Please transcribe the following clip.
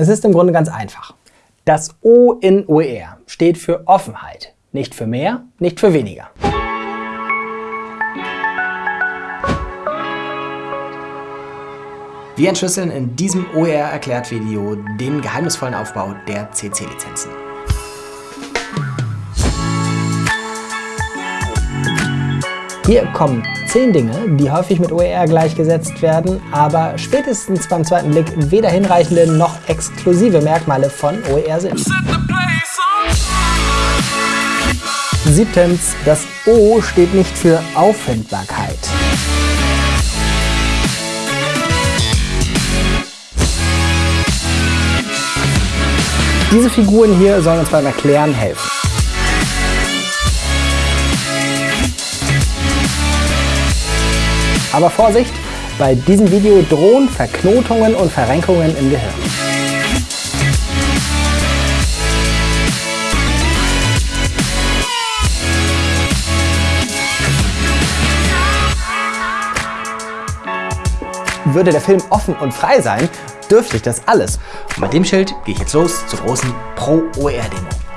Es ist im Grunde ganz einfach. Das O in OER steht für Offenheit. Nicht für mehr, nicht für weniger. Wir entschlüsseln in diesem OER-Erklärt-Video den geheimnisvollen Aufbau der CC-Lizenzen. Hier kommen 10 Dinge, die häufig mit OER gleichgesetzt werden, aber spätestens beim zweiten Blick weder hinreichende noch exklusive Merkmale von OER sind. Siebtens, das O steht nicht für Auffindbarkeit. Diese Figuren hier sollen uns beim Erklären helfen. Aber Vorsicht, bei diesem Video drohen Verknotungen und Verrenkungen im Gehirn. Würde der Film offen und frei sein, dürfte ich das alles. Und mit dem Schild gehe ich jetzt los zur großen Pro-OER-Demo.